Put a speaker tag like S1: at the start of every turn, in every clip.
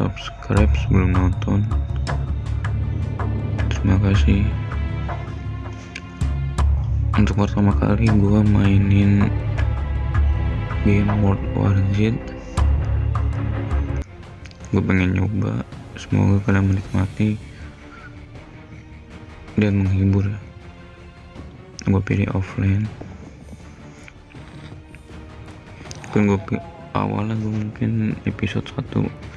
S1: subscribe sebelum nonton. Terima kasih. Untuk pertama kali gua mainin game World War Z. Gue pengen nyoba. Semoga kalian menikmati dan menghibur. Gue pilih offline. Kan gue awalnya gue mungkin episode 1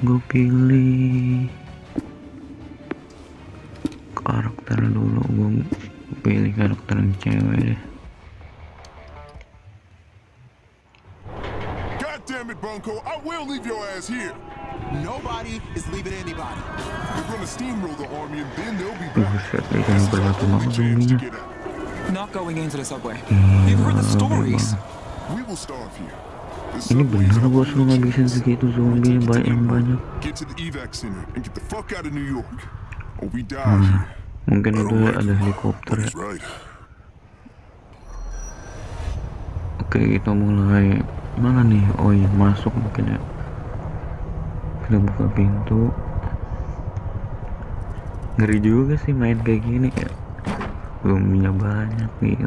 S1: gue pilih karakter dulu gue pilih karakter yang cewek deh
S2: God damn it, Bunko, I will leave your ass here.
S3: Nobody is leaving anybody.
S2: We're gonna steamroll the army and then they'll be back. out.
S4: Not going into the subway.
S1: Iya,
S4: You've heard the stories.
S2: We will starve here.
S1: Ini
S2: are
S1: bos lu ngabisin segitu zombie
S2: to
S1: banyak yang banyak. Hmm, mungkin itu ada helikopter ya. Oke kita mulai. Mana nih? Oh iya masuk mungkin ya. Kita buka pintu. Ngeri juga sih main kayak gini ya. Zombinya banyak nih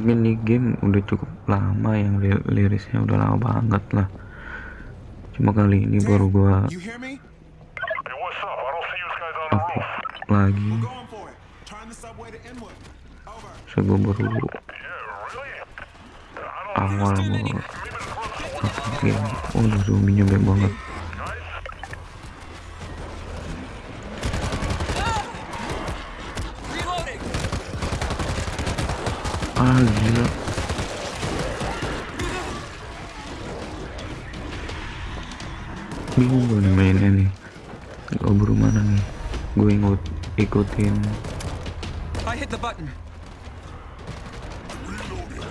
S1: mungkin di game udah cukup lama yang li- lirisnya udah lama banget lah. Cuma kali ini baru gua
S3: You hear me?
S5: Hey, what's up? I don't see you guys on the
S1: update
S5: roof.
S1: lagi. So gua baru awal
S5: roof's
S1: update game. Oh udah zombinya banyak banget ah gila bingung gue nih mainnya nih gue mana nih. Gue ikut ikutin.
S4: I hit the button.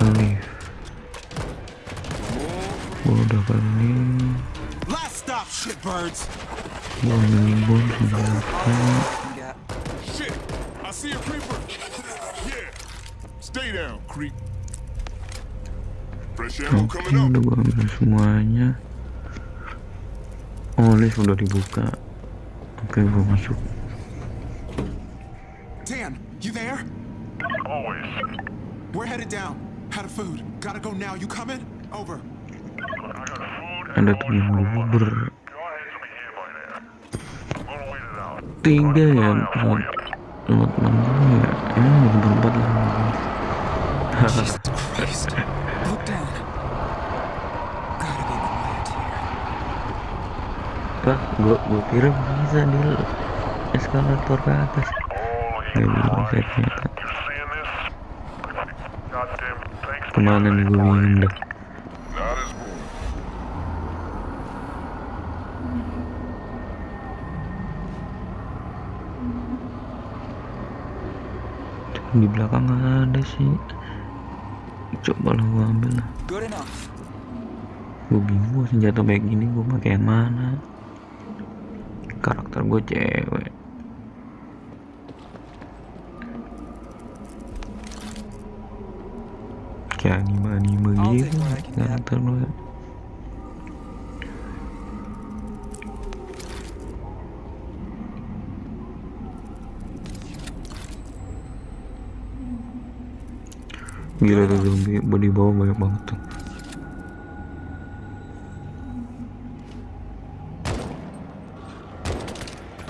S1: Alif. Gue udah
S3: Last stop, shitbirds.
S1: gue
S2: Stay down, creep. Fresh ammo
S1: oke
S2: coming up.
S1: udah gue ambil semuanya oh udah dibuka oke gue masuk
S3: Dan, you there?
S5: Always.
S3: We're headed down. Out of food. Gotta go now. You coming? Over.
S1: Ada
S5: water.
S1: bubur ya teman gue ya lah
S4: Jesus Christ. Look down. Gotta be quiet here.
S1: Gua, gua kira bisa di eskalator ke atas. Gak
S5: Ke
S1: mana nih gue bingung
S2: one.
S1: Di belakang ada sih. Coba lah gua ambil lah. Gue bingung senjata kayak gini gue pakai yang mana. Karakter gue cewek. Kayak anime-anime gitu. Karakter gue. Gila tuh zombie body bawah banyak banget tuh.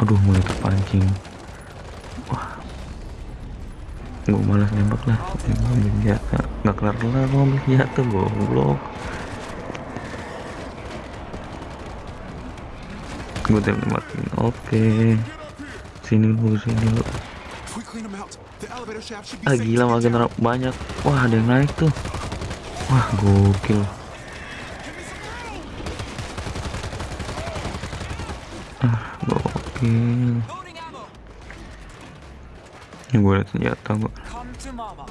S1: Aduh mulai terpancing. Wah. Gue malas nembak lah. Gue ambil senjata. Gak kelar kelar gue ambil senjata goblok. Gue tembakin. Oke. Sini lu, sini lu. Ah gila makin banyak. Wah ada yang naik tuh. Wah gokil. Ah gokil. Ini gue liat senjata gue.
S4: Come to mama.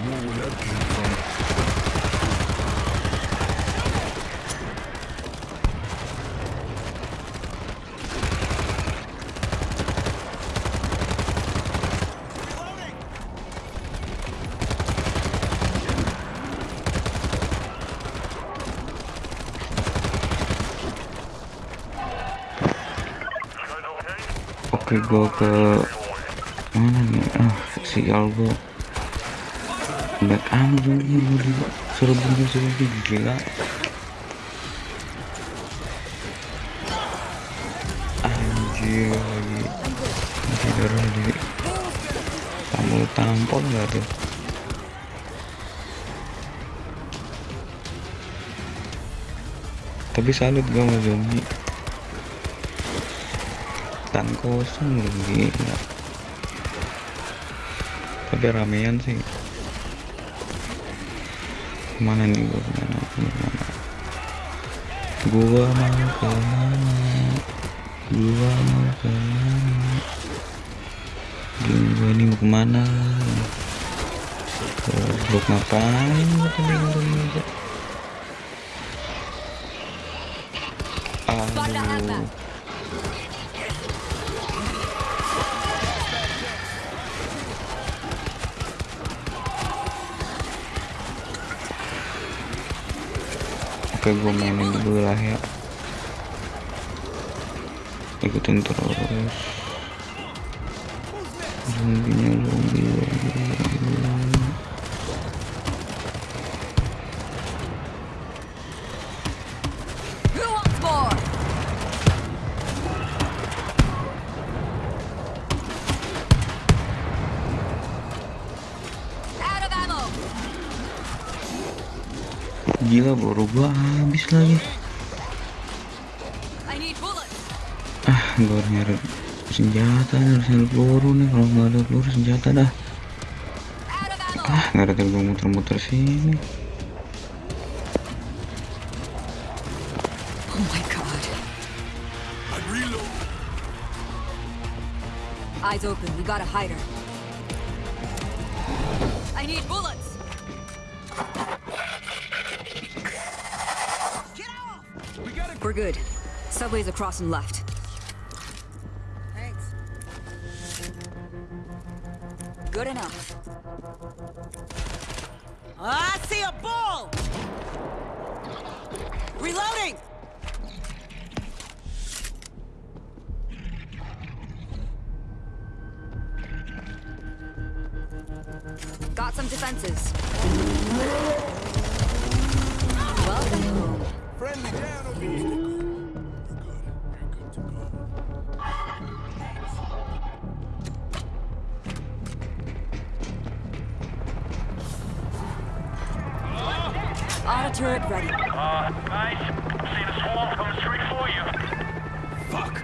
S2: More where that came from.
S1: Gua ke mana nih? Ah sial gua back anjing gua di suruh bunuh gila. Anjir lagi. Anjir darah di tampol nggak tuh? Tapi salut gue sama zombie tan kosong gila. Tapi ramean sih. Ke mana nih gue ke mana? Ke mana? Gua mau ke mana? Gua mau ke mana? Gua ini mau ke mana? Goblok ngapain gua ngurung aja? Aduh Oke gue mainin dulu lah ya. Ikutin terus. Zombinya zombie Gila baru gua habis lagi. Ah gua harus nyari senjata nih harus nyari peluru nih kalau nggak ada peluru senjata dah. Ah nggak ada gua muter-muter sini
S6: Oh my god.
S2: I'm reload.
S6: Eyes open. We got a hider. I need bullets. We're good. Subway's across and left. Thanks. Good enough.
S7: Ah, I see a ball! Reloading!
S6: Got some defenses.
S5: See the swarm coming straight for you.
S2: Fuck.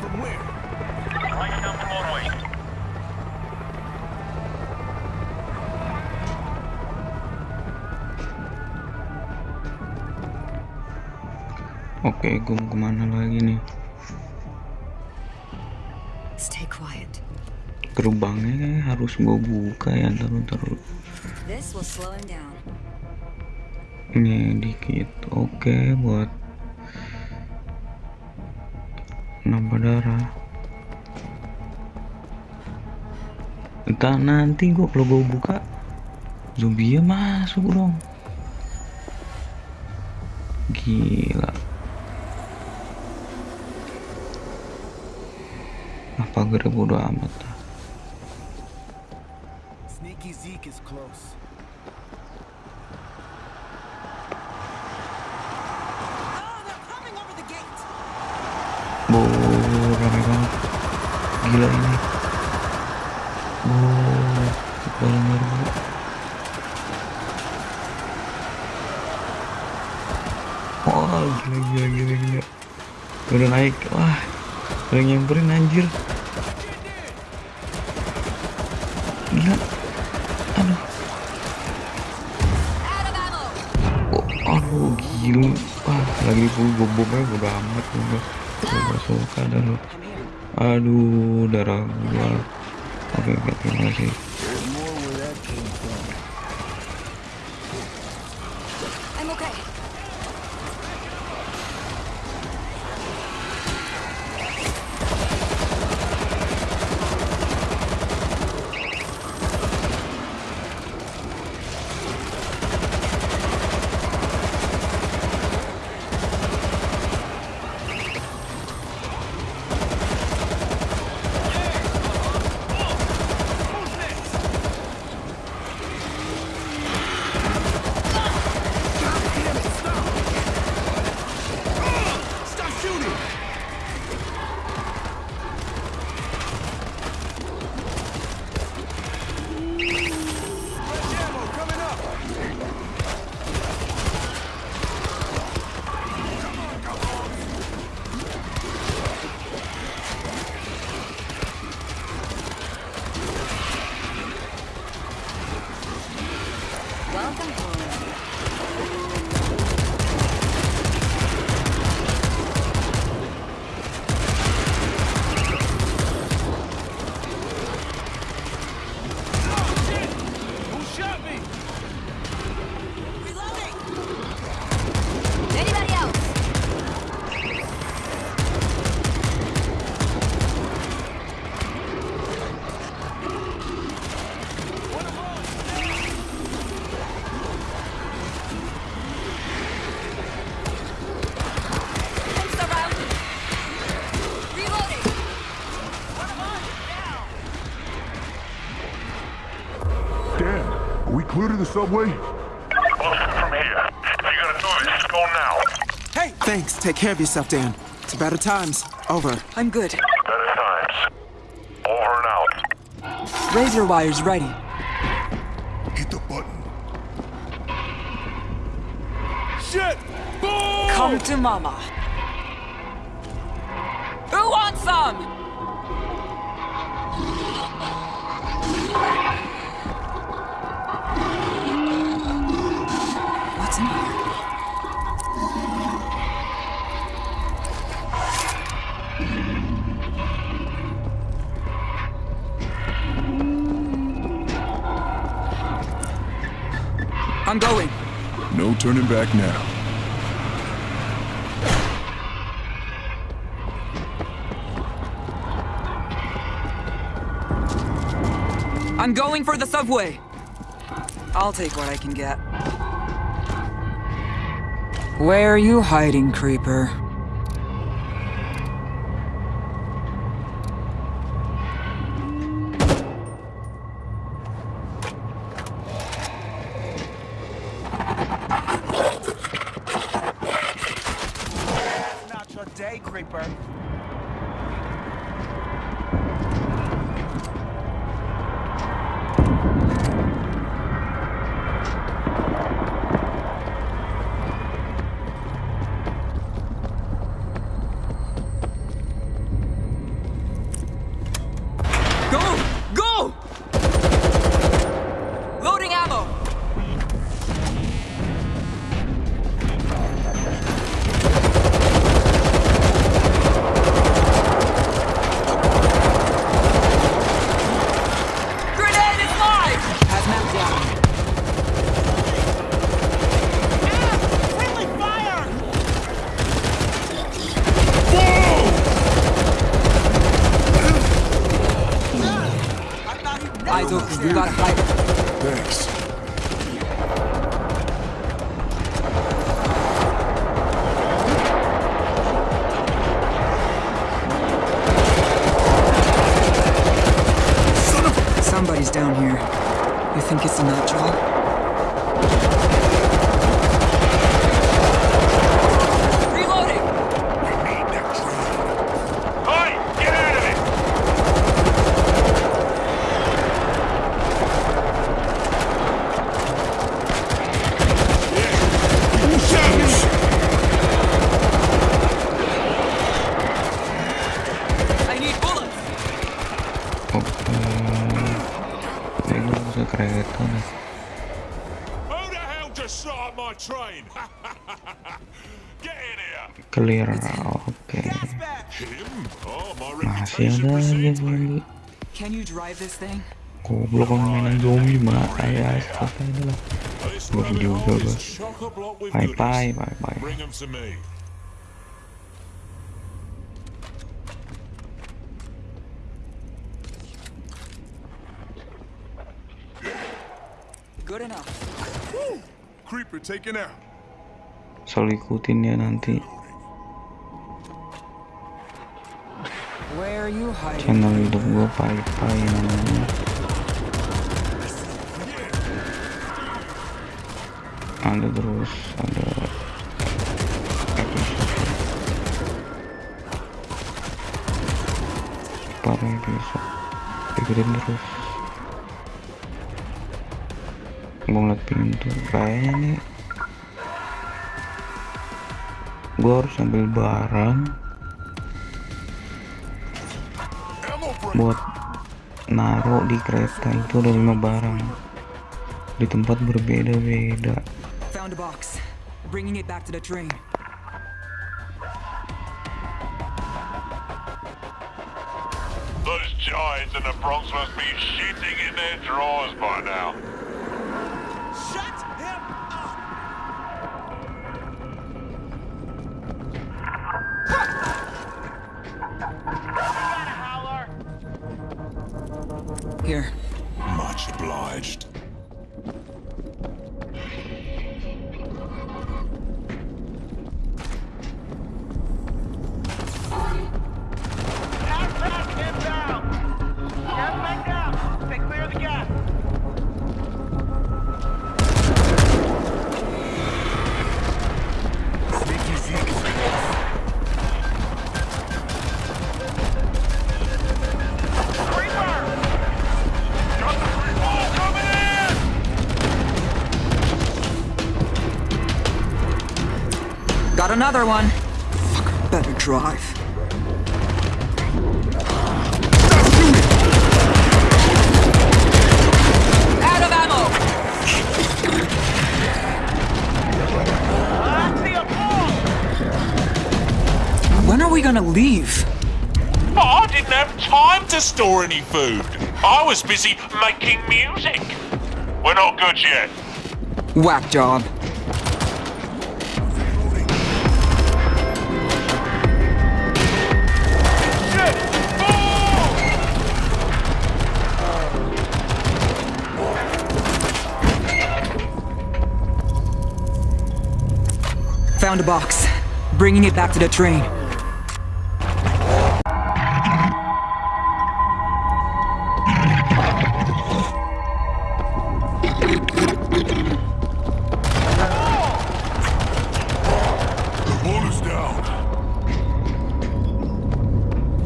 S2: From where?
S5: Right down the motorway.
S1: Oke gua mau ke mana lagi nih
S6: Stay quiet.
S1: gerbangnya harus gua buka ya ntar ntar
S6: This will slow him down.
S1: Ini dikit. Oke buat nambah darah. Entah nanti gua kalau gua buka zombie masuk dong. Gila. Apa gara bodo amat
S3: Sneaky Zeke is close.
S1: Rame banget. Gila ini. Paling baru. Wah, gila, gila, gila, gila. Udah naik. Wah, yang nyamperin anjir. Gila. Aduh. Oh, aduh, gila. Wah, lagi full bom-bomnya bodo amat. Udah, udah suka. Aduh, darah gua. Oke, oke, terima kasih.
S6: Welcome home.
S5: The subway? We'll from here. If you got a choice, go now.
S3: Hey! Thanks. Take care of yourself, Dan. It's better times. Over.
S4: I'm good.
S5: Better times. Over and out.
S4: Razor wire's ready.
S5: Hit the button.
S2: Shit! Boom!
S4: Come to mama. Who wants some?
S2: Turning back now.
S4: I'm going for the subway. I'll take what I can get. Where are you hiding, creeper? You think it's a
S2: Who the hell just shot at my train?
S5: Get in here!
S1: Clear. Oke.
S2: Him? Oh,
S1: Masih ada aja
S2: me.
S1: zombie.
S4: Can you drive this thing?
S1: Goblok kalau mainan zombie mah saya selesai dah lah.
S2: Rabbit
S1: juga, bos. Bye bye bye bye.
S4: Good enough.
S2: Creeper taken out.
S1: Selalu ikutin ya nanti
S4: Where are you hiding?
S1: channel hidup gue pai pai namanya. Ada terus ada episode para episode ikutin terus gue ngeliat pintu. Kayaknya nih gue harus ambil barang buat naruh di kereta. Itu ada lima barang. Di tempat berbeda-beda.
S5: Those giants in the Bronx must be shitting in their drawers by now.
S7: Shut him up!
S4: Here.
S2: Much obliged.
S4: Another one. Fuck, better drive. Out of ammo!
S7: I see a ball!
S4: When are we gonna leave?
S5: I didn't have time to store any food. I was busy making music. We're not good yet.
S4: Whack job. Found a box. Bringing it back to the train.
S2: The wall down.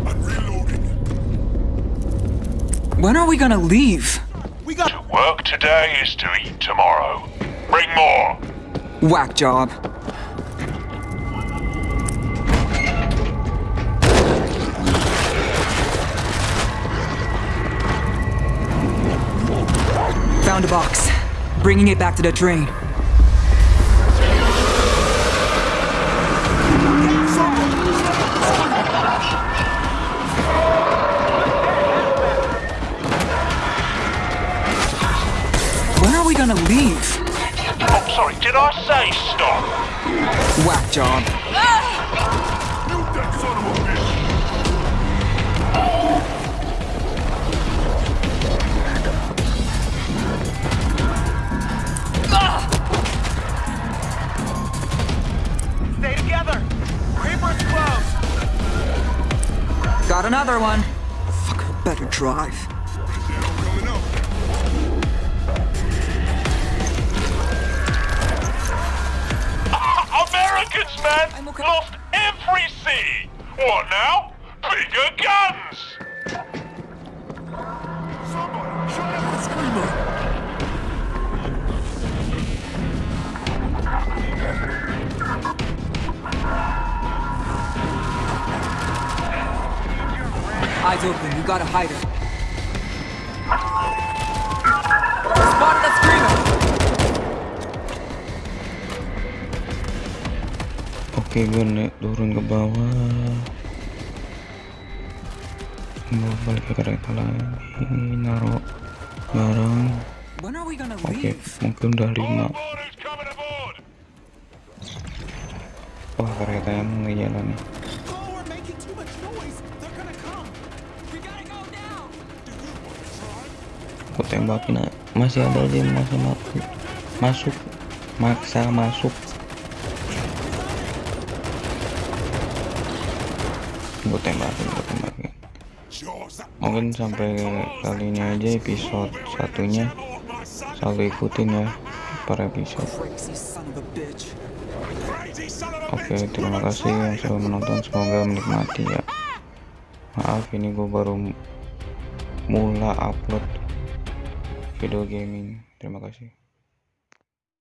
S2: I'm reloading.
S4: When are we gonna leave?
S7: We got
S5: To work today is to eat tomorrow. Bring more.
S4: Whack job. Bringing it back to the train. When are we gonna leave?
S5: Oh, sorry, did I say stop?
S4: Whack job.
S2: Shoot
S4: Got another one. Fuck, better drive.
S3: Ah,
S5: Americans, man!
S4: Okay.
S5: Lost every sea! What now? Bigger guns!
S4: Open, you gotta hide her. Spotted a screamer!
S1: Oke gue naik turun ke bawah Mau balik ke kereta lagi Naruh barang Oke
S4: leave?
S1: mungkin udah lima! Wah keretanya mulai jalan nih Aku tembakin. Masih ada yang masih masuk Masuk Maksa masuk Gue tembakin, gue tembakin Mungkin sampai kali ini aja episode satunya. Selalu ikutin ya per episode Oke, terima kasih yang sudah menonton. Semoga menikmati ya. Maaf, ini gue baru mula upload video gaming. Terima kasih.